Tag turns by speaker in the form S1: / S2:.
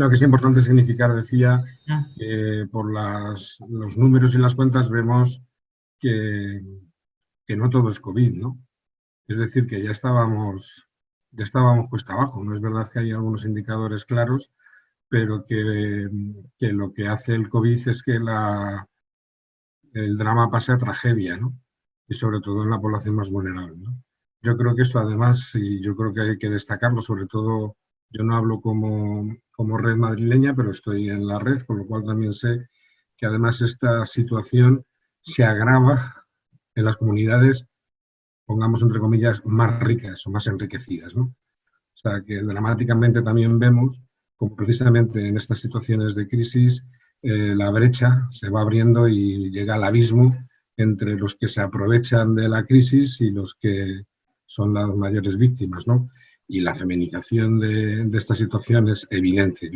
S1: No, que es importante significar, decía, ah. que por las, los números y las cuentas vemos que, que no todo es COVID, ¿no? Es decir, que ya estábamos, ya estábamos cuesta abajo. No es verdad que hay algunos indicadores claros, pero que, que lo que hace el COVID es que la, el drama pase a tragedia, ¿no? Y sobre todo en la población más vulnerable, ¿no? Yo creo que eso además, y yo creo que hay que destacarlo, sobre todo, yo no hablo como, como red madrileña, pero estoy en la red, con lo cual también sé que además esta situación se agrava en las comunidades, pongamos entre comillas, más ricas o más enriquecidas. ¿no? O sea, que dramáticamente también vemos como precisamente en estas situaciones de crisis eh, la brecha se va abriendo y llega al abismo entre los que se aprovechan de la crisis y los que son las mayores víctimas, ¿no? Y la feminización de, esta situación es evidente.